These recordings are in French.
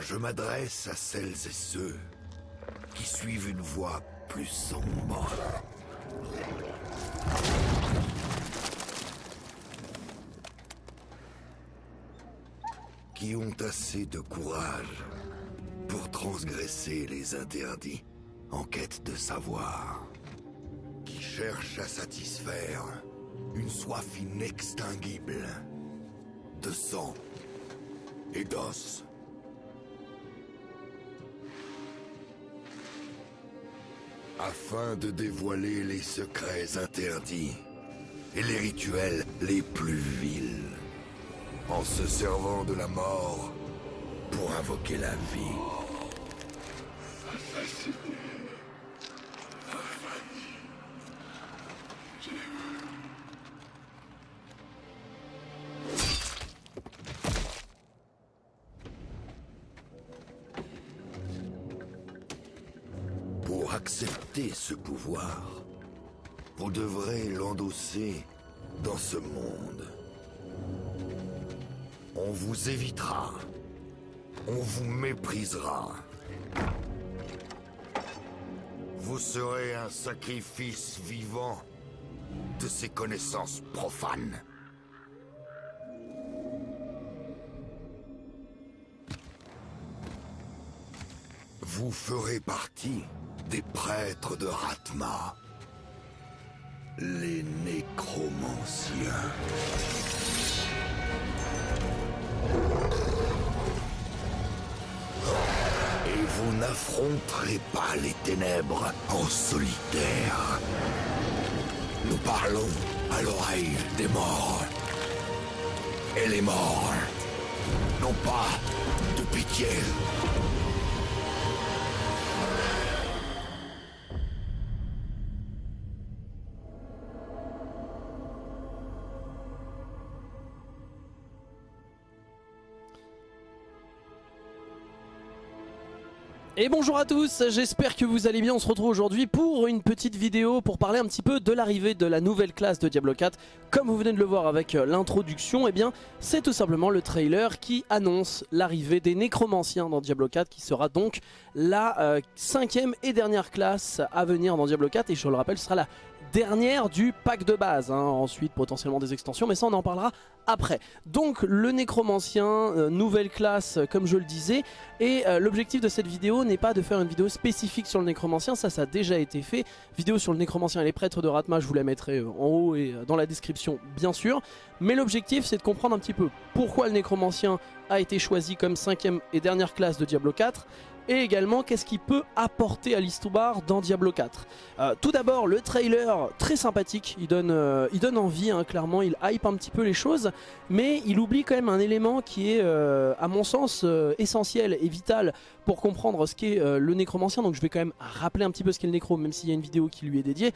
Je m'adresse à celles et ceux qui suivent une voie plus sombre. Qui ont assez de courage pour transgresser les interdits en quête de savoir? Qui cherchent à satisfaire une soif inextinguible de sang et d'os. Afin de dévoiler les secrets interdits et les rituels les plus vils, en se servant de la mort pour invoquer la vie. Dans ce monde. On vous évitera. On vous méprisera. Vous serez un sacrifice vivant de ces connaissances profanes. Vous ferez partie des prêtres de Ratma. Les nécromanciens. Et vous n'affronterez pas les ténèbres en solitaire. Nous parlons à l'oreille des morts. Et les morts n'ont pas de pitié. Et bonjour à tous, j'espère que vous allez bien, on se retrouve aujourd'hui pour une petite vidéo pour parler un petit peu de l'arrivée de la nouvelle classe de Diablo 4 Comme vous venez de le voir avec euh, l'introduction, eh bien c'est tout simplement le trailer qui annonce l'arrivée des nécromanciens dans Diablo 4 Qui sera donc la euh, cinquième et dernière classe à venir dans Diablo 4 Et je le rappelle, ce sera la dernière du pack de base, hein. ensuite potentiellement des extensions, mais ça on en parlera après. Donc le nécromancien, euh, nouvelle classe euh, comme je le disais, et euh, l'objectif de cette vidéo n'est pas de faire une vidéo spécifique sur le nécromancien, ça ça a déjà été fait. Vidéo sur le nécromancien et les prêtres de Ratma, je vous la mettrai en haut et dans la description bien sûr. Mais l'objectif c'est de comprendre un petit peu pourquoi le nécromancien a été choisi comme cinquième et dernière classe de Diablo 4 et également qu'est-ce qu'il peut apporter à l'histoire dans Diablo 4. Euh, tout d'abord le trailer très sympathique, il donne, euh, envie hein, clairement, il hype un petit peu les choses, mais il oublie quand même un élément qui est euh, à mon sens essentiel et vital pour comprendre ce qu'est le nécromancien, donc je vais quand même rappeler un petit peu ce qu'est le nécro même s'il y a une vidéo qui lui est dédiée.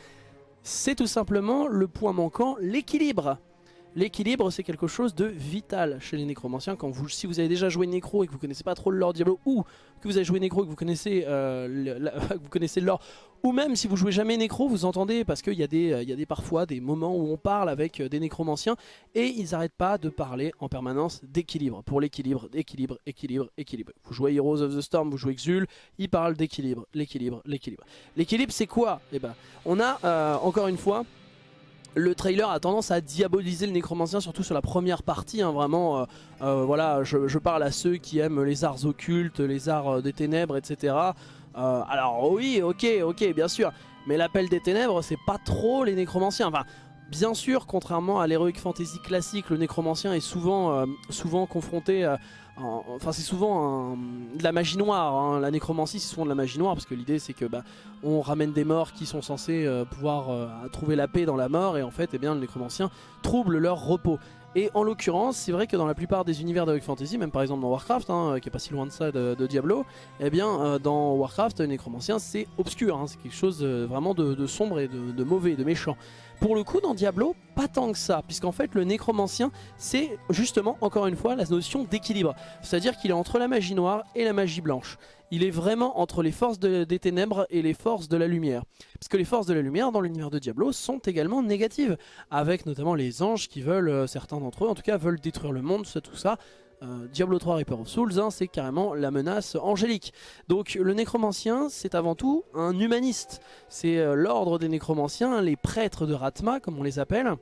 C'est tout simplement le point manquant, l'équilibre. L'équilibre c'est quelque chose de vital chez les nécromanciens. Quand vous, si vous avez déjà joué Nécro et que vous connaissez pas trop le lore Diablo ou que vous avez joué Nécro et que vous connaissez, euh, vous connaissez le lore ou même si vous jouez jamais Nécro vous entendez parce qu'il y, a y a des parfois des moments où on parle avec euh, des nécromanciens et ils n'arrêtent pas de parler en permanence d'équilibre pour l'équilibre, d'équilibre, équilibre, équilibre. Vous jouez Heroes of the Storm, vous jouez Xul ils parlent d'équilibre, l'équilibre, l'équilibre. L'équilibre c'est quoi? Eh ben, on a euh, encore une fois le trailer a tendance à diaboliser le nécromancien, surtout sur la première partie. Hein, vraiment, euh, euh, voilà, je, parle à ceux qui aiment les arts occultes, les arts euh, des ténèbres, etc. alors oui, ok, ok, bien sûr. Mais l'appel des ténèbres, c'est pas trop les nécromanciens. Enfin, bien sûr, contrairement à l'heroic fantasy classique, le nécromancien est souvent, souvent confronté Enfin c'est souvent de la magie noire, hein. la nécromancie c'est souvent de la magie noire parce que l'idée c'est que bah, on ramène des morts qui sont censés euh, pouvoir euh, trouver la paix dans la mort et en fait eh bien, le nécromancien trouble leur repos. Et en l'occurrence, c'est vrai que dans la plupart des univers de Fantasy, même par exemple dans Warcraft, hein, qui est pas si loin de ça de, Diablo, eh bien euh, dans Warcraft, le nécromancien c'est obscur, hein. c'est quelque chose vraiment de, sombre et de mauvais, de méchant. Pour le coup, dans Diablo, pas tant que ça, puisqu'en fait, le nécromancien, c'est justement, encore une fois, la notion d'équilibre. C'est-à-dire qu'il est entre la magie noire et la magie blanche. Il est vraiment entre les forces des ténèbres et les forces de la lumière. Parce que les forces de la lumière, dans l'univers de Diablo, sont également négatives. Avec notamment les anges qui veulent, euh, certains d'entre eux, en tout cas, veulent détruire le monde, tout ça. Diablo 3 Reaper of Souls, hein, c'est carrément la menace angélique. Donc le nécromancien, c'est avant tout un humaniste. C'est l'ordre des nécromanciens, les prêtres de Ratma, comme on les appelle.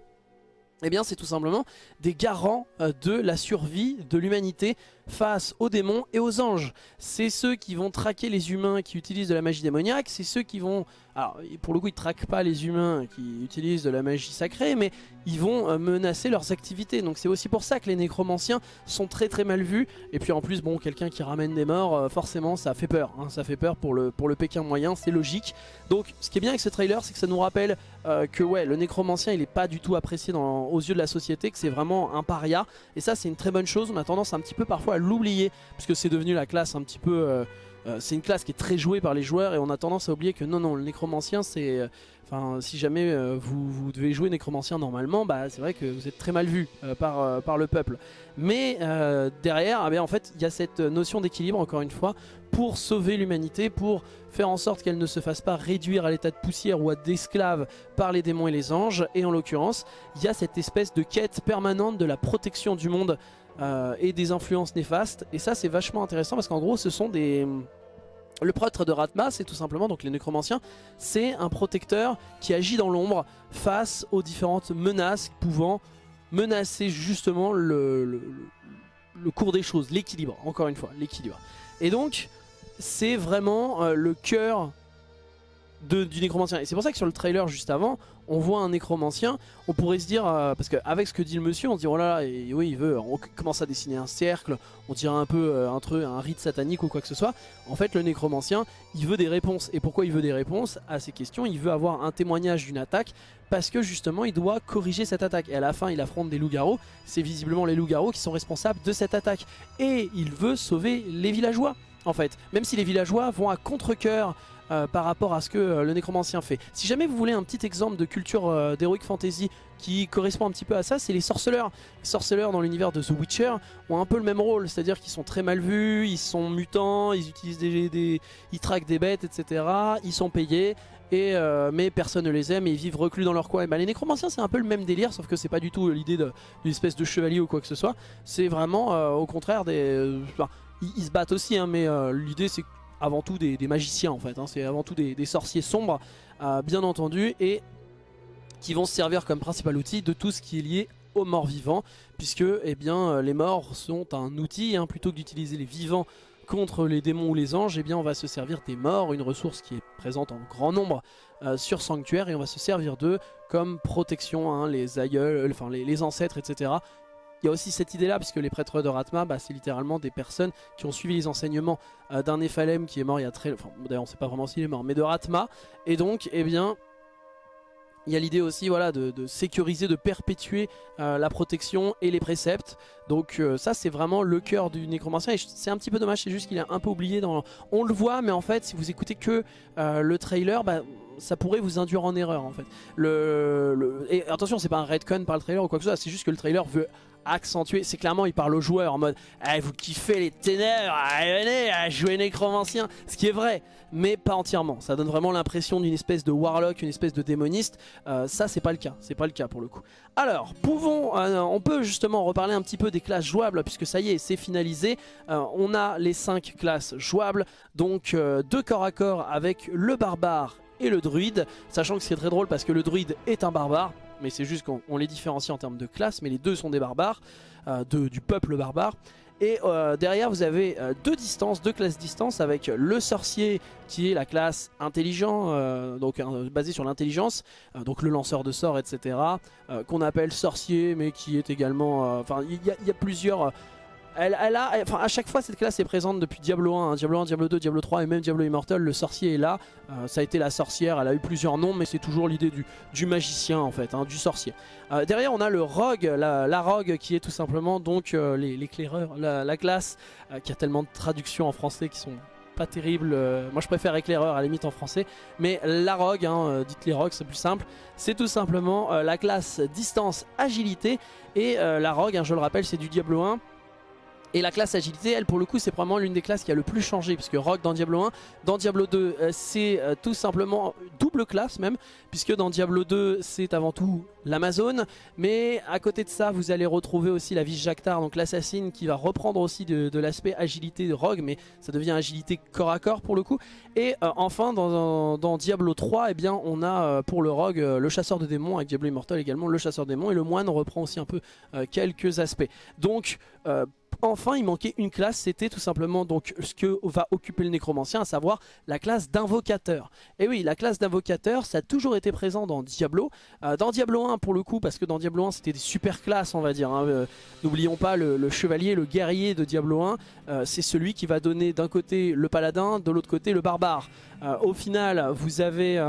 Eh bien c'est tout simplement des garants de la survie de l'humanité face aux démons et aux anges. C'est ceux qui vont traquer les humains qui utilisent de la magie démoniaque, c'est ceux qui vont... Alors pour le coup ils traquent pas les humains qui utilisent de la magie sacrée, mais ils vont euh, menacer leurs activités. Donc c'est aussi pour ça que les nécromanciens sont très très mal vus. Et puis en plus bon quelqu'un qui ramène des morts, euh, forcément ça fait peur. Hein. ça fait peur pour le, pour Pékin moyen, c'est logique. Donc ce qui est bien avec ce trailer c'est que ça nous rappelle euh, que ouais le nécromancien il est pas du tout apprécié aux yeux de la société, que c'est vraiment un paria. Et ça c'est une très bonne chose, on a tendance un petit peu parfois à l'oublier puisque c'est devenu la classe un petit peu... Euh, euh, c'est une classe qui est très jouée par les joueurs et on a tendance à oublier que non non le nécromancien c'est euh, enfin si jamais vous, vous, devez jouer nécromancien normalement bah c'est vrai que vous êtes très mal vu par, par le peuple. Mais derrière ah ben, en fait il y a cette notion d'équilibre encore une fois pour sauver l'humanité pour faire en sorte qu'elle ne se fasse pas réduire à l'état de poussière ou à d'esclave par les démons et les anges. Et en l'occurrence il y a cette espèce de quête permanente de la protection du monde euh, et des influences néfastes. Et ça c'est vachement intéressant parce qu'en gros ce sont des... Le prêtre de Ratma, c'est tout simplement, donc les nécromanciens, c'est un protecteur qui agit dans l'ombre face aux différentes menaces pouvant menacer justement le, cours des choses, l'équilibre, encore une fois, l'équilibre. Et donc, c'est vraiment euh, le cœur du nécromancien. Et c'est pour ça que sur le trailer juste avant, on voit un nécromancien, on pourrait se dire, euh, parce qu'avec ce que dit le monsieur, on se dit, oh là là, oui, il veut, on commence à dessiner un cercle, on dirait un peu euh, un, un rite satanique ou quoi que ce soit. En fait, le nécromancien, il veut des réponses. Et pourquoi il veut des réponses à ces questions? Il veut avoir un témoignage d'une attaque, parce que justement, il doit corriger cette attaque. Et à la fin, il affronte des loups-garous. C'est visiblement les loups-garous qui sont responsables de cette attaque. Et il veut sauver les villageois en fait. Même si les villageois vont à contre-coeur euh, par rapport à ce que euh, le nécromancien fait. Si jamais vous voulez un petit exemple de culture euh, d'Heroic Fantasy qui correspond un petit peu à ça, c'est les sorceleurs. Les sorceleurs dans l'univers de The Witcher ont un peu le même rôle, c'est-à-dire qu'ils sont très mal vus, ils sont mutants, ils utilisent des, ils traquent des bêtes, etc. Ils sont payés. Mais personne ne les aime et ils vivent reclus dans leur coin. Et bah, les nécromanciens c'est un peu le même délire sauf que c'est pas du tout l'idée d'une espèce de chevalier ou quoi que ce soit. C'est vraiment au contraire des... ils, se battent aussi hein, mais l'idée c'est avant tout des, magiciens en fait, hein. c'est avant tout des, sorciers sombres euh, bien entendu et qui vont se servir comme principal outil de tout ce qui est lié aux morts vivants puisque eh bien, euh, les morts sont un outil, hein. plutôt que d'utiliser les vivants contre les démons ou les anges, eh bien on va se servir des morts, une ressource qui est présente en grand nombre euh, sur Sanctuaire et on va se servir d'eux comme protection, hein, les aïeuls, enfin les, les, ancêtres, etc. Il y a aussi cette idée-là, puisque les prêtres de Ratma, bah, c'est littéralement des personnes qui ont suivi les enseignements euh, d'un Néphalem qui est mort il y a très... Enfin, d'ailleurs, on sait pas vraiment s'il est mort, mais de Ratma. Et donc, eh bien, il y a l'idée aussi voilà, de, sécuriser, de perpétuer euh, la protection et les préceptes. Donc euh, ça c'est vraiment le cœur du nécromancien et c'est un petit peu dommage, c'est juste qu'il est un peu oublié dans... On le voit mais en fait si vous écoutez que le trailer, bah, ça pourrait vous induire en erreur en fait. Le, Et attention c'est pas un redcon par le trailer ou quoi que ce soit, c'est juste que le trailer veut accentué. C'est clairement, il parle aux joueurs en mode eh, Vous kiffez les ténèbres, allez, venez à jouer nécromancien. Ce qui est vrai, mais pas entièrement. Ça donne vraiment l'impression d'une espèce de warlock, une espèce de démoniste. Euh, ça, c'est pas le cas. C'est pas le cas pour le coup. Alors, pouvons, euh, on peut justement reparler un petit peu des classes jouables, puisque ça y est, c'est finalisé. Euh, on a les 5 classes jouables, donc deux corps à corps avec le barbare et le druide, sachant que c'est très drôle parce que le druide est un barbare, mais c'est juste qu'on les différencie en termes de classe, mais les deux sont des barbares, euh, du peuple barbare. Et euh, derrière vous avez euh, deux distances, deux classes distance avec le sorcier qui est la classe intelligent, donc basé sur l'intelligence, donc le lanceur de sorts etc. qu'on appelle sorcier mais qui est également, enfin il y, a plusieurs elle, a, enfin à chaque fois cette classe est présente depuis Diablo 1, hein. Diablo 1, Diablo 2, Diablo 3 et même Diablo Immortal, le sorcier est là, euh, ça a été la sorcière, elle a eu plusieurs noms mais c'est toujours l'idée du, du, magicien en fait, hein, du sorcier. Euh, derrière on a le rogue, la, rogue qui est tout simplement donc euh, l'éclaireur, la, classe qui a tellement de traductions en français qui sont pas terribles, moi je préfère éclaireur à la limite en français, mais la rogue, hein, dites les rogues c'est plus simple, c'est tout simplement la classe distance agilité et la rogue, je le rappelle c'est du Diablo 1, Et la classe agilité, elle pour le coup c'est probablement l'une des classes qui a le plus changé puisque Rogue dans Diablo 1, dans Diablo 2 euh, c'est euh, tout simplement double classe même puisque dans Diablo 2 c'est avant tout l'Amazon. Mais à côté de ça vous allez retrouver aussi la Vice Jactar donc l'assassin qui va reprendre aussi de, l'aspect agilité de Rogue mais ça devient agilité corps à corps pour le coup. Et euh, enfin dans, Diablo 3 eh bien, on a pour le Rogue le chasseur de démons avec Diablo Immortal également le chasseur de démons et le moine reprend aussi un peu quelques aspects. Donc enfin il manquait une classe, c'était tout simplement donc ce que va occuper le nécromancien, à savoir la classe d'invocateur. Et oui, la classe d'invocateur, ça a toujours été présent dans Diablo. Euh, dans Diablo 1 pour le coup, parce que dans Diablo 1 c'était des super classes on va dire. Hein. Euh, n'oublions pas le, chevalier, le guerrier de Diablo 1, euh, c'est celui qui va donner d'un côté le paladin, de l'autre côté le barbare. au final, vous avez...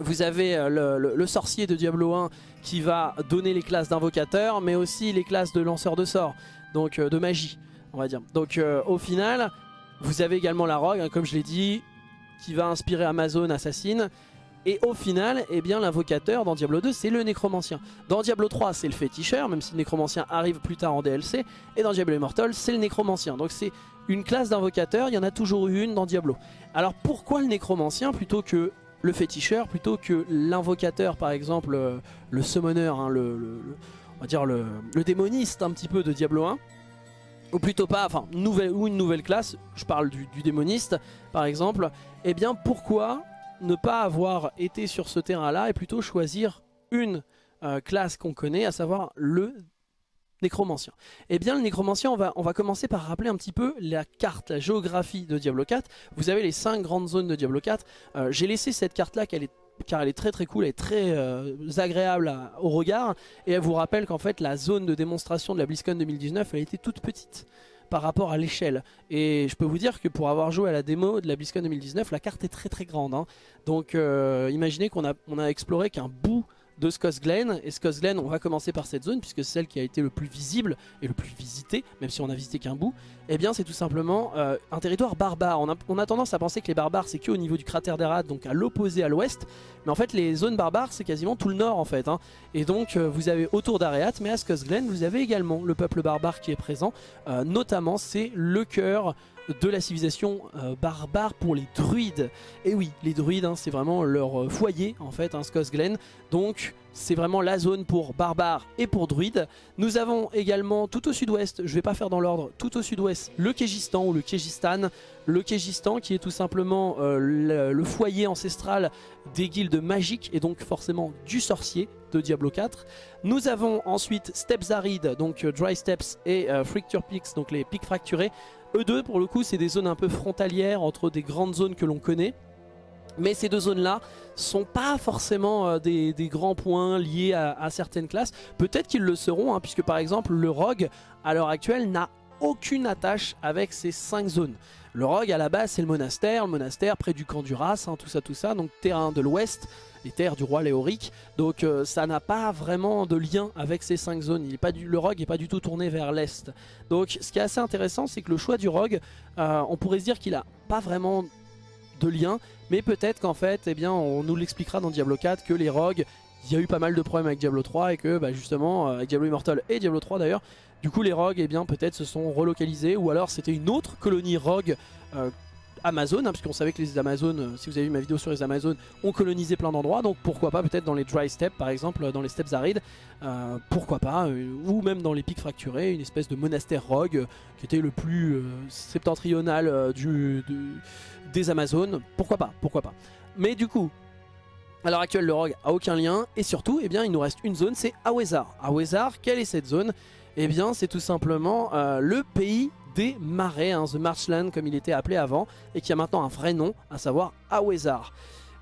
Vous avez le, sorcier de Diablo 1 qui va donner les classes d'invocateur mais aussi les classes de lanceur de sorts donc euh, de magie, on va dire. Donc euh, au final, vous avez également la rogue, hein, comme je l'ai dit, qui va inspirer Amazon Assassin. Et au final, eh bien l'invocateur dans Diablo 2, c'est le nécromancien. Dans Diablo 3, c'est le féticheur, même si le nécromancien arrive plus tard en DLC. Et dans Diablo Immortal, c'est le nécromancien. Donc c'est une classe d'invocateur, il y en a toujours eu une dans Diablo. Alors pourquoi le nécromancien plutôt que le féticheur, plutôt que l'invocateur par exemple, euh, le summoner, hein, le, dire le, démoniste un petit peu de Diablo 1 ou plutôt pas, enfin nouvelle, ou une nouvelle classe, je parle du, démoniste par exemple, et eh bien pourquoi ne pas avoir été sur ce terrain là et plutôt choisir une euh, classe qu'on connaît, à savoir le nécromancien? Eh bien le nécromancien, on va, on va commencer par rappeler un petit peu la carte, la géographie de Diablo 4. Vous avez les 5 grandes zones de Diablo 4. Euh, j'ai laissé cette carte là, qu'elle est car elle est très très cool, elle est très euh, agréable au regard et elle vous rappelle qu'en fait la zone de démonstration de la BlizzCon 2019 elle était toute petite par rapport à l'échelle et je peux vous dire que pour avoir joué à la démo de la BlizzCon 2019 la carte est très très grande hein. donc euh, imaginez qu'on a, a exploré qu'un bout de Glen Et Glen on va commencer par cette zone puisque c'est celle qui a été le plus visible et le plus visité, même si on a visité qu'un bout. Eh bien c'est tout simplement euh, un territoire barbare. On a, tendance à penser que les barbares c'est que au niveau du cratère d'Erat, donc à l'opposé à l'ouest. Mais en fait les zones barbares c'est quasiment tout le nord en fait. Hein. Et donc euh, vous avez autour d'Areat, mais à Glen vous avez également le peuple barbare qui est présent. Euh, notamment c'est le cœur de la civilisation euh, barbare pour les druides. Et oui, les druides, hein, c'est vraiment leur euh, foyer en fait, hein, Glen. Donc c'est vraiment la zone pour barbares et pour druides. Nous avons également tout au sud-ouest, je vais pas faire dans l'ordre, tout au sud-ouest, le Kégistan ou le Kégistan. Le Kégistan qui est tout simplement euh, le, foyer ancestral des guildes magiques et donc forcément du sorcier de Diablo 4. Nous avons ensuite Steps Arides, donc Dry Steps et Fracture Peaks, donc les pics fracturés. Eux deux, pour le coup, c'est des zones un peu frontalières entre des grandes zones que l'on connaît. Mais ces deux zones-là sont pas forcément euh, des, grands points liés à, certaines classes. Peut-être qu'ils le seront, hein, puisque par exemple le rogue, à l'heure actuelle, n'a aucune attache avec ces cinq zones. Le rogue, à la base, c'est le monastère, le monastère près du camp du Ras, hein, tout ça, tout ça, donc terrain de l'ouest, les terres du roi Léoric. Donc euh, ça n'a pas vraiment de lien avec ces cinq zones. Il est pas du, le rogue n'est pas du tout tourné vers l'est. Donc ce qui est assez intéressant, c'est que le choix du rogue, euh, on pourrait se dire qu'il a pas vraiment de lien, mais peut-être qu'en fait, eh on nous l'expliquera dans Diablo 4 que les rogues, il y a eu pas mal de problèmes avec Diablo 3 et que bah, justement, euh, avec Diablo Immortal et Diablo 3 d'ailleurs, du coup les rogues eh bien peut-être se sont relocalisés ou alors c'était une autre colonie rogue Amazon, hein, puisqu'on savait que les Amazones, euh, si vous avez vu ma vidéo sur les Amazones, ont colonisé plein d'endroits, donc pourquoi pas peut-être dans les dry steppes par exemple, dans les steppes arides, euh, pourquoi pas, euh, ou même dans les pics fracturés, une espèce de monastère rogue qui était le plus septentrional des Amazones, pourquoi pas, pourquoi pas. Mais du coup, à l'heure actuelle, le rogue a aucun lien, et surtout, eh bien, il nous reste une zone, c'est Awezar. Awezar, quelle est cette zone? Eh bien, c'est tout simplement le pays des marais, hein, The Marchland comme il était appelé avant, et qui a maintenant un vrai nom, à savoir Awezar.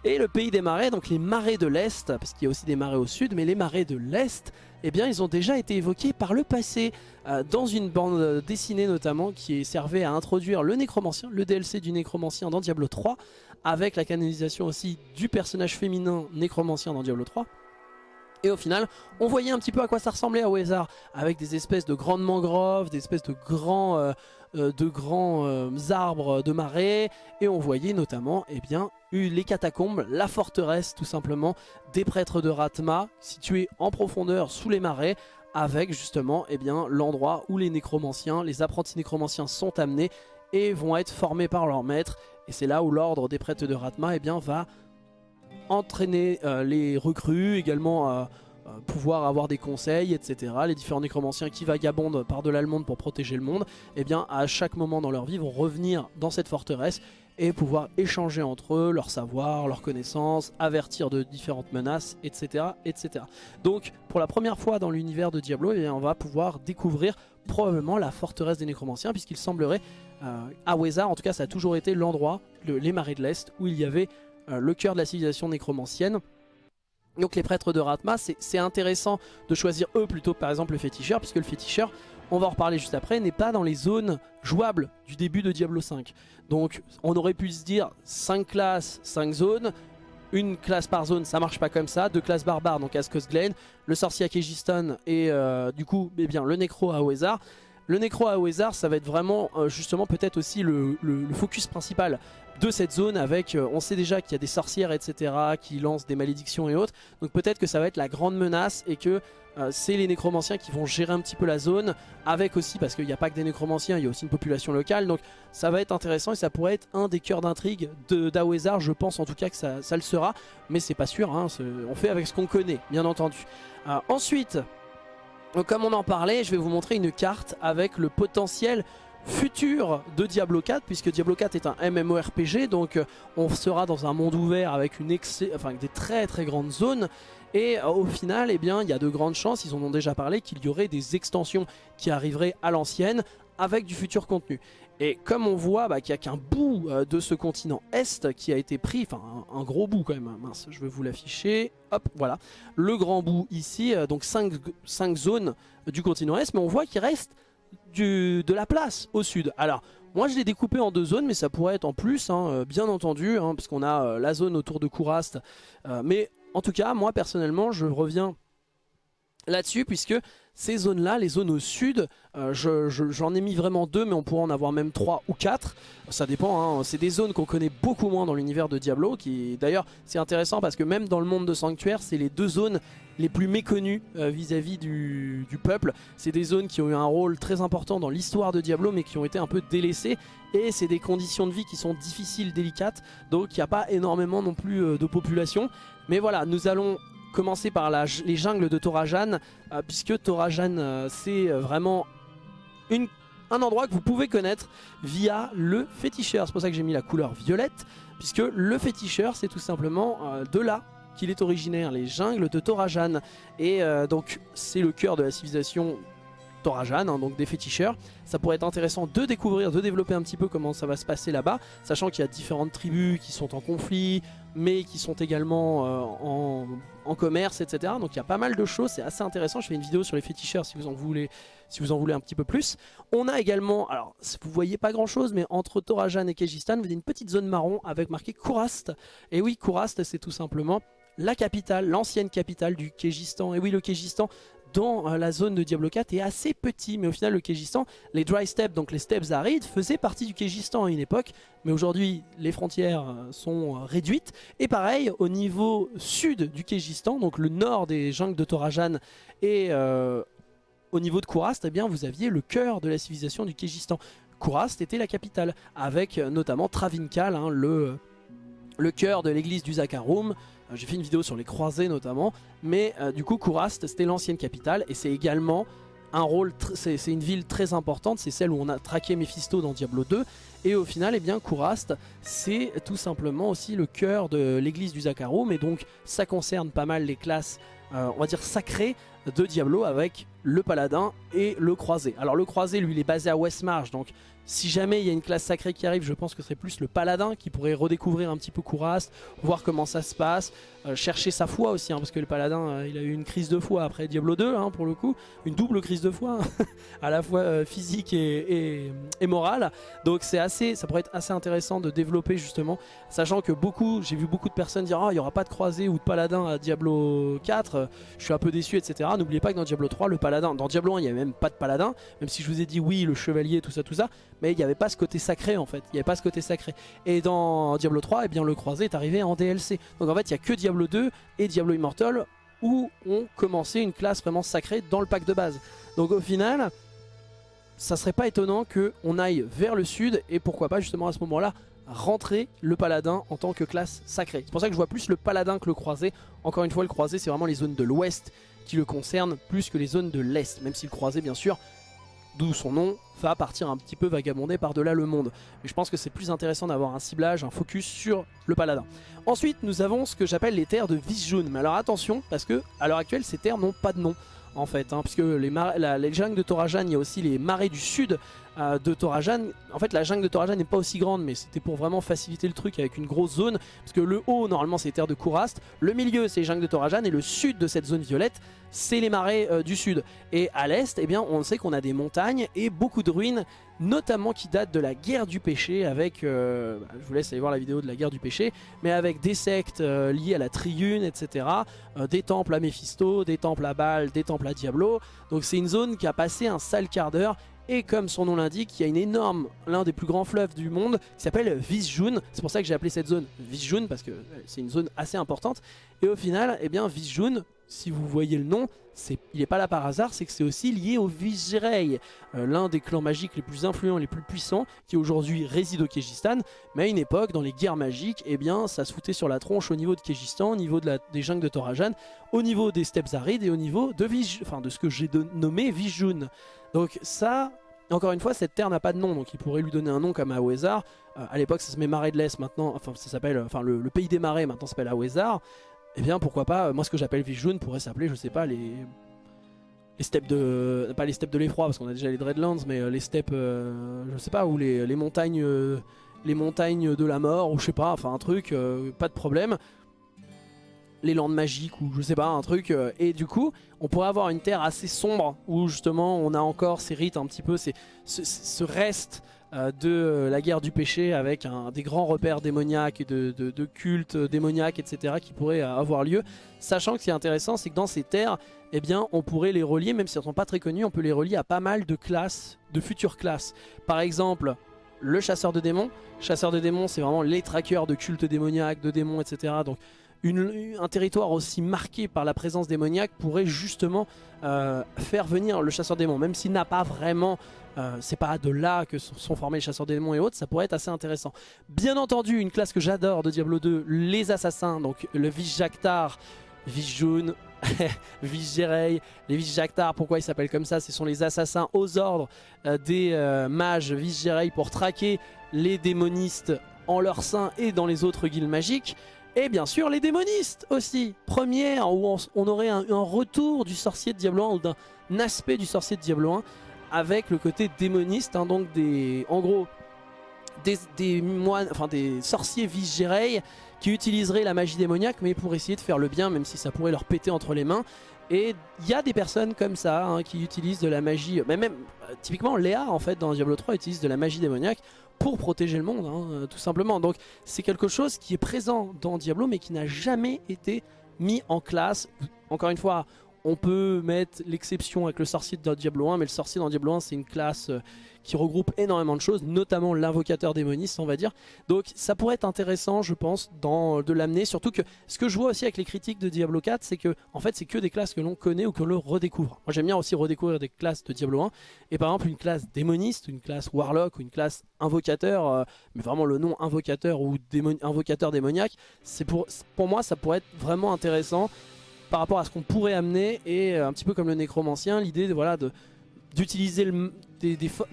Et le pays des marais, donc les marais de l'Est, parce qu'il y a aussi des marais au sud, mais les marais de l'Est, eh bien ils ont déjà été évoqués par le passé, euh, dans une bande dessinée notamment, qui servait à introduire le nécromancien, le DLC du nécromancien dans Diablo 3, avec la canonisation aussi du personnage féminin nécromancien dans Diablo 3. Et au final, on voyait un petit peu à quoi ça ressemblait à Wezar, avec des espèces de grandes mangroves, des espèces de grands, euh, euh, euh, arbres de marais, et on voyait notamment eh bien, les catacombes, la forteresse tout simplement des prêtres de Ratma, située en profondeur sous les marais, avec justement eh bien l'endroit où les nécromanciens, les apprentis nécromanciens sont amenés et vont être formés par leur maître. Et c'est là où l'ordre des prêtres de Ratma eh bien, va entraîner euh, les recrues, également euh, euh, pouvoir avoir des conseils, etc. Les différents nécromanciens qui vagabondent par de l'allemande pour protéger le monde, eh bien à chaque moment dans leur vie vont revenir dans cette forteresse et pouvoir échanger entre eux leur savoir, leurs connaissances, avertir de différentes menaces, etc. etc. Donc pour la première fois dans l'univers de Diablo, eh on va pouvoir découvrir probablement la forteresse des nécromanciens puisqu'il semblerait à Wezar, en tout cas ça a toujours été l'endroit, les marais de l'Est, où il y avait le cœur de la civilisation nécromancienne. Donc les prêtres de Ratma, c'est intéressant de choisir eux plutôt que par exemple le féticheur, puisque le féticheur, on va en reparler juste après, n'est pas dans les zones jouables du début de Diablo 5. Donc on aurait pu se dire 5 classes, 5 zones, une classe par zone, ça marche pas comme ça, deux classes barbares, donc Askos Glen, le sorcier à Kegiston et euh, du coup eh bien, le nécro à Oezar. Le nécro à ça va être vraiment euh, justement peut-être aussi le, focus principal de cette zone avec, euh, on sait déjà qu'il y a des sorcières etc qui lancent des malédictions et autres, donc peut-être que ça va être la grande menace et que euh, c'est les nécromanciens qui vont gérer un petit peu la zone, avec aussi, parce qu'il n'y a pas que des nécromanciens, il y a aussi une population locale, donc ça va être intéressant et ça pourrait être un des cœurs d'intrigue d'Awezar, je pense en tout cas que ça, le sera, mais c'est pas sûr, hein, on fait avec ce qu'on connaît, bien entendu. Ensuite, comme on en parlait, je vais vous montrer une carte avec le potentiel futur de Diablo 4 puisque Diablo 4 est un MMORPG donc euh, on sera dans un monde ouvert avec, des très très grandes zones. Et euh, au final eh il y a de grandes chances, ils en ont déjà parlé qu'il y aurait des extensions qui arriveraient à l'ancienne avec du futur contenu et comme on voit bah, qu'il n'y a qu'un bout euh, de ce continent Est qui a été pris, enfin un, gros bout quand même, hein. mince je vais vous l'afficher, hop voilà, le grand bout ici, donc 5, 5 zones du continent Est mais on voit qu'il reste de la place au sud. Alors, moi je l'ai découpé en deux zones, mais ça pourrait être en plus, hein, euh, bien entendu, hein, parce qu'on a euh, la zone autour de Kourast. Euh, mais en tout cas, moi personnellement, je reviens là-dessus, puisque ces zones-là, les zones au sud, euh, j'en ai mis vraiment deux, mais on pourrait en avoir même trois ou quatre. Ça dépend, hein. c'est des zones qu'on connaît beaucoup moins dans l'univers de Diablo. qui D'ailleurs, c'est intéressant parce que même dans le monde de Sanctuaire, c'est les deux zones les plus méconnues euh, vis-à-vis du, peuple. C'est des zones qui ont eu un rôle très important dans l'histoire de Diablo, mais qui ont été un peu délaissées. Et c'est des conditions de vie qui sont difficiles, délicates, donc il n'y a pas énormément non plus euh, de population. Mais voilà, nous allons commencer par les jungles de Torajan, euh, puisque Torajan euh, c'est euh, vraiment un endroit que vous pouvez connaître via le féticheur. C'est pour ça que j'ai mis la couleur violette, puisque le féticheur c'est tout simplement de là qu'il est originaire, les jungles de Torajan. Et donc c'est le cœur de la civilisation Torajan, hein, donc des féticheurs. Ça pourrait être intéressant de découvrir, de développer un petit peu comment ça va se passer là-bas, sachant qu'il y a différentes tribus qui sont en conflit, mais qui sont également euh, en, commerce, etc. Donc il y a pas mal de choses, c'est assez intéressant. Je fais une vidéo sur les féticheurs si vous en voulez, si vous en voulez un petit peu plus. On a également, alors vous voyez pas grand chose, mais entre Torajan et Kejistan, vous avez une petite zone marron avec marqué Kourast. Et oui, Kourast, c'est tout simplement la capitale, l'ancienne capitale du Kégistan. Et oui, le Kégistan, dans euh, la zone de Diablo 4 est assez petit, mais au final le Kégistan, les dry steppes, donc les steppes arides, faisaient partie du Kégistan à une époque, mais aujourd'hui les frontières euh, sont euh, réduites. Et pareil, au niveau sud du Kégistan, donc le nord des jungles de Torajan et au niveau de Kourast, eh bien, vous aviez le cœur de la civilisation du Kégistan. Kourast était la capitale, avec notamment Travinkal, hein, le, le cœur de l'église du Zakarum, euh, j'ai fait une vidéo sur les croisés notamment, mais euh, du coup Kourast c'était l'ancienne capitale. Et c'est également un rôle, c'est une ville très importante, c'est celle où on a traqué Mephisto dans Diablo 2 et au final, eh bien, Kourast, c'est tout simplement aussi le cœur de l'église du Zakarum et donc ça concerne pas mal les classes, euh, on va dire sacrées de Diablo avec le paladin et le croisé. Alors le croisé, lui, il est basé à Westmarch, donc si jamais il y a une classe sacrée qui arrive, je pense que c'est plus le paladin qui pourrait redécouvrir un petit peu Kourast, voir comment ça se passe, euh, chercher sa foi aussi, hein, parce que le paladin, euh, il a eu une crise de foi après Diablo 2, hein, pour le coup, une double crise de foi, hein, à la fois euh, physique et, morale. Donc c'est assez, ça pourrait être assez intéressant de développer justement, sachant que beaucoup, j'ai vu beaucoup de personnes dire, ah, il n'y aura pas de croisé ou de paladin à Diablo 4, je suis un peu déçu, etc. N'oubliez pas que dans Diablo 3, le paladin, dans Diablo 1, il n'y avait même pas de paladin, même si je vous ai dit oui, le chevalier, tout ça, tout ça, mais il n'y avait pas ce côté sacré en fait, il n'y avait pas ce côté sacré. Et dans Diablo 3, eh bien, le croisé est arrivé en DLC. Donc en fait, il n'y a que Diablo 2 et Diablo Immortal où on commençait une classe vraiment sacrée dans le pack de base. Donc au final, ça serait pas étonnant qu'on aille vers le sud et pourquoi pas justement à ce moment-là rentrer le paladin en tant que classe sacrée. C'est pour ça que je vois plus le paladin que le croisé. Encore une fois, le croisé c'est vraiment les zones de l'ouest qui le concernent plus que les zones de l'est, même si le croisé bien sûr, d'où son nom, va partir un petit peu vagabonder par-delà le monde. Mais je pense que c'est plus intéressant d'avoir un ciblage, un focus sur le paladin. Ensuite, nous avons ce que j'appelle les terres de Vizjun. Mais alors attention, parce que à l'heure actuelle, ces terres n'ont pas de nom en fait, hein, puisque les, la, de Torajan, il y a aussi les marais du sud de Torajan. En fait, la jungle de Torajan n'est pas aussi grande, mais c'était pour vraiment faciliter le truc avec une grosse zone, parce que le haut, normalement, c'est les terres de Kourast, le milieu, c'est les jungles de Torajan, et le sud de cette zone violette, c'est les marais euh, du sud. Et à l'est, eh bien, on sait qu'on a des montagnes et beaucoup de ruines, notamment qui datent de la guerre du péché, avec, euh, bah, je vous laisse aller voir la vidéo de la guerre du péché, mais avec des sectes liées à la Triune, etc., des temples à Mephisto, des temples à Baal, des temples à Diablo. Donc c'est une zone qui a passé un sale quart d'heure et comme son nom l'indique, il y a une énorme, l'un des plus grands fleuves du monde qui s'appelle Vizjun. C'est pour ça que j'ai appelé cette zone Vizjun parce que euh, c'est une zone assez importante. Et au final, eh bien Vizjun, si vous voyez le nom, il n'est pas là par hasard, c'est que c'est aussi lié au Vizjerei, euh, l'un des clans magiques les plus influents, les plus puissants, qui aujourd'hui réside au Kégistan. Mais à une époque, dans les guerres magiques, eh bien, ça se foutait sur la tronche au niveau de Kégistan, au niveau de la, des jungles de Torajan, au niveau des steppes arides et au niveau de, ce que j'ai nommé Vizjun. Donc ça, encore une fois, cette terre n'a pas de nom, donc il pourrait lui donner un nom comme Awezar. Euh, à l'époque, ça se met Marais de l'Est maintenant, enfin ça s'appelle, enfin le, pays des marais maintenant s'appelle Awezar. Eh bien, pourquoi pas, euh, moi ce que j'appelle Vijun pourrait s'appeler, je sais pas, les les steppes de pas les steppes de l'effroi parce qu'on a déjà les Dreadlands mais euh, les steppes je sais pas ou les, montagnes les montagnes de la mort ou je sais pas enfin un truc pas de problème les landes magiques ou je sais pas, un truc. Euh, et du coup, on pourrait avoir une terre assez sombre où justement on a encore ces rites un petit peu, ce, ce reste euh, de la guerre du péché avec des grands repères démoniaques et de, cultes démoniaques, etc. qui pourraient avoir lieu. Sachant que ce qui est intéressant, c'est que dans ces terres, eh bien, on pourrait les relier, même si elles ne sont pas très connues, on peut les relier à pas mal de classes, de futures classes. Par exemple, le chasseur de démons. Chasseur de démons, c'est vraiment les trackers de cultes démoniaques, de démons, etc. Donc un territoire aussi marqué par la présence démoniaque pourrait justement euh, faire venir le chasseur démon, même s'il n'a pas vraiment, euh, c'est pas de là que sont formés les chasseurs démons et autres, ça pourrait être assez intéressant. Bien entendu, une classe que j'adore de Diablo 2, les assassins, donc le Vizjactar, Vizjun, Vizjerei, les Vizjactar, pourquoi ils s'appellent comme ça? Ce sont les assassins aux ordres euh, des mages Vizjerei pour traquer les démonistes en leur sein et dans les autres guildes magiques. Et bien sûr les démonistes aussi. Première où on, aurait un, retour du sorcier de Diablo 1 ou d'un aspect du sorcier de Diablo 1 avec le côté démoniste. Hein, donc des, en gros des, moines, enfin des sorciers Vizjerei qui utiliseraient la magie démoniaque mais pour essayer de faire le bien même si ça pourrait leur péter entre les mains. Et il y a des personnes comme ça hein, qui utilisent de la magie, mais même euh, typiquement Léa en fait dans Diablo 3 utilise de la magie démoniaque pour protéger le monde, hein, euh, tout simplement. Donc c'est quelque chose qui est présent dans Diablo, mais qui n'a jamais été mis en classe. Encore une fois, on peut mettre l'exception avec le sorcier de Diablo 1, mais le sorcier dans Diablo 1 c'est une classe euh, qui regroupe énormément de choses, notamment l'invocateur démoniste on va dire. Donc ça pourrait être intéressant je pense dans, de l'amener, surtout que ce que je vois aussi avec les critiques de Diablo 4 c'est que en fait c'est que des classes que l'on connaît ou que l'on redécouvre. Moi j'aime bien aussi redécouvrir des classes de Diablo 1 et par exemple une classe démoniste, une classe warlock ou une classe invocateur, euh, mais vraiment le nom invocateur ou invocateur démoniaque, c'est pour, pour moi ça pourrait être vraiment intéressant par rapport à ce qu'on pourrait amener et euh, un petit peu comme le nécromancien, l'idée de voilà de d'utiliser de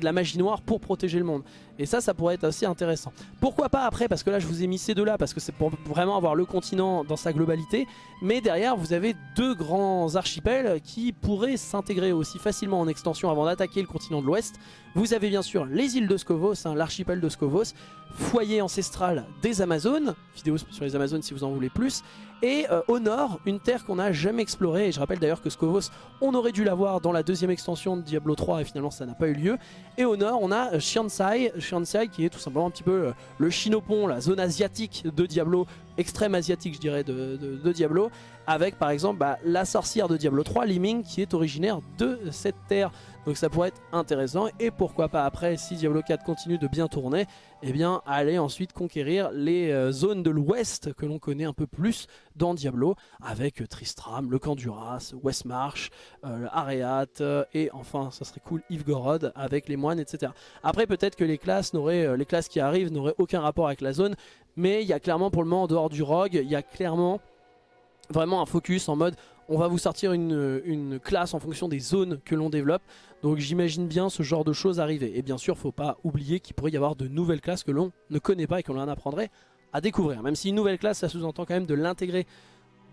la magie noire pour protéger le monde. Et ça, ça pourrait être assez intéressant. Pourquoi pas après Parce que là, je vous ai mis ces deux-là, parce que c'est pour vraiment avoir le continent dans sa globalité. Mais derrière, vous avez deux grands archipels qui pourraient s'intégrer aussi facilement en extension avant d'attaquer le continent de l'Ouest. Vous avez bien sûr les îles de Scovos, hein, l'archipel de Scovos, foyer ancestral des Amazones, vidéo sur les Amazones si vous en voulez plus, et euh, au nord, une terre qu'on n'a jamais explorée, et je rappelle d'ailleurs que Scovos, on aurait dû l'avoir dans la deuxième extension de Diablo 3, et finalement ça n'a pas eu lieu, et au nord, on a Shiansai, Qui est tout simplement un petit peu euh, le Chinopon, la zone asiatique de Diablo, extrême asiatique je dirais de, Diablo avec par exemple bah, la sorcière de Diablo 3, Liming qui est originaire de cette terre donc ça pourrait être intéressant et pourquoi pas après si Diablo 4 continue de bien tourner eh bien aller ensuite conquérir les euh, zones de l'ouest que l'on connaît un peu plus dans Diablo avec Tristram, le camp d'Uras, Westmarch, euh, euh, et enfin ça serait cool Yves-Gorod avec les moines etc. Après peut-être que les classes, euh, les classes qui arrivent n'auraient aucun rapport avec la zone mais il y a clairement pour le moment en dehors du rogue, il y a clairement vraiment un focus en mode on va vous sortir une, classe en fonction des zones que l'on développe. Donc j'imagine bien ce genre de choses arriver. Et bien sûr, faut pas oublier qu'il pourrait y avoir de nouvelles classes que l'on ne connaît pas et que l'on apprendrait à découvrir. Même si une nouvelle classe, ça sous-entend quand même de l'intégrer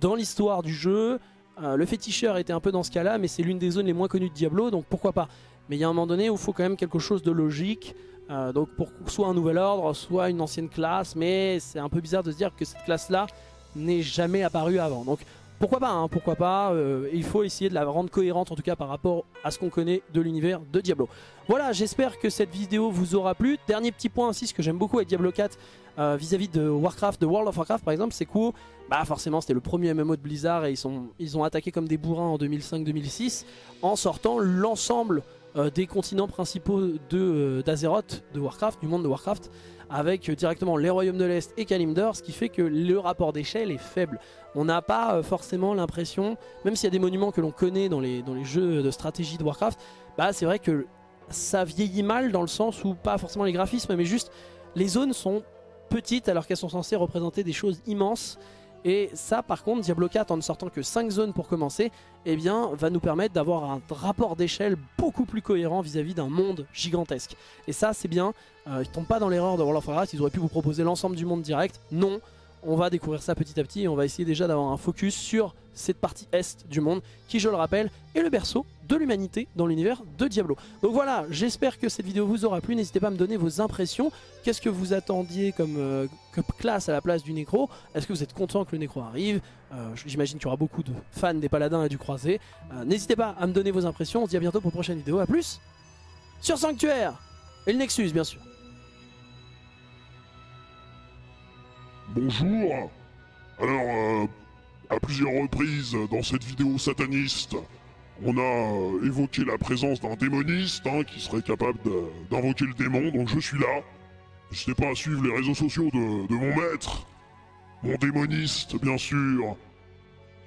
dans l'histoire du jeu. Euh, le féticheur était un peu dans ce cas-là, mais c'est l'une des zones les moins connues de Diablo, donc pourquoi pas. Mais il y a un moment donné où il faut quand même quelque chose de logique. Euh, donc pour soit un nouvel ordre, soit une ancienne classe, mais c'est un peu bizarre de se dire que cette classe-là n'est jamais apparue avant. Donc pourquoi pas, hein, pourquoi pas, euh, il faut essayer de la rendre cohérente en tout cas par rapport à ce qu'on connaît de l'univers de Diablo. Voilà, j'espère que cette vidéo vous aura plu. Dernier petit point aussi, ce que j'aime beaucoup avec Diablo 4 euh, vis-à-vis de Warcraft, de World of Warcraft par exemple, c'est cool. Bah forcément c'était le premier MMO de Blizzard et ils, ils ont attaqué comme des bourrins en 2005-2006 en sortant l'ensemble euh, des continents principaux d'Azeroth, de, de Warcraft, du monde de Warcraft avec directement les royaumes de l'Est et Kalimdor, ce qui fait que le rapport d'échelle est faible. On n'a pas euh, forcément l'impression, même s'il y a des monuments que l'on connaît dans les, dans les jeux de stratégie de Warcraft, bah c'est vrai que ça vieillit mal dans le sens où pas forcément les graphismes, mais juste les zones sont petites alors qu'elles sont censées représenter des choses immenses et ça par contre Diablo 4 en ne sortant que 5 zones pour commencer eh bien va nous permettre d'avoir un rapport d'échelle beaucoup plus cohérent vis-à-vis d'un monde gigantesque. Et ça c'est bien, euh, ils tombent pas dans l'erreur de World of Warcraft, ils auraient pu vous proposer l'ensemble du monde direct. Non, on va découvrir ça petit à petit et on va essayer déjà d'avoir un focus sur cette partie est du monde qui je le rappelle est le berceau de l'humanité dans l'univers de Diablo. Donc voilà, j'espère que cette vidéo vous aura plu, n'hésitez pas à me donner vos impressions, qu'est-ce que vous attendiez comme, euh, classe à la place du Nécro, est-ce que vous êtes content que le Nécro arrive, euh, j'imagine qu'il y aura beaucoup de fans des Paladins et du Croisé, euh, n'hésitez pas à me donner vos impressions, on se dit à bientôt pour une prochaine vidéo, à plus sur Sanctuaire et le Nexus bien sûr. Bonjour. Alors, à plusieurs reprises dans cette vidéo sataniste, on a euh, évoqué la présence d'un démoniste hein, qui serait capable d'invoquer le démon, donc je suis là. N'hésitez pas à suivre les réseaux sociaux de, mon maître, mon démoniste, bien sûr.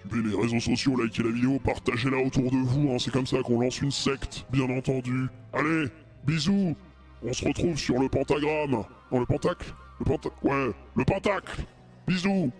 Suivez les réseaux sociaux, likez la vidéo, partagez-la autour de vous, hein, c'est comme ça qu'on lance une secte, bien entendu. Allez, bisous On se retrouve sur le pentagramme. Non, le pentacle? Le pentacle Ouais, le pentacle Bisous